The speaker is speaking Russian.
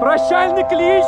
Прощальный клич!